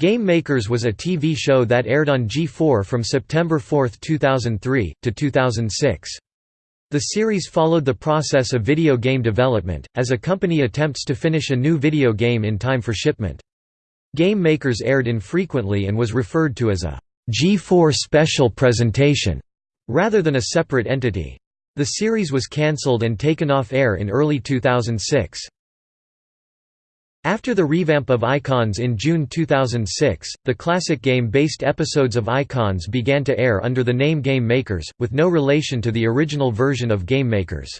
Game Makers was a TV show that aired on G4 from September 4, 2003, to 2006. The series followed the process of video game development, as a company attempts to finish a new video game in time for shipment. Game Makers aired infrequently and was referred to as a G4 special presentation, rather than a separate entity. The series was cancelled and taken off air in early 2006. After the revamp of Icons in June 2006, the classic game-based episodes of Icons began to air under the name Game Makers, with no relation to the original version of Game Makers.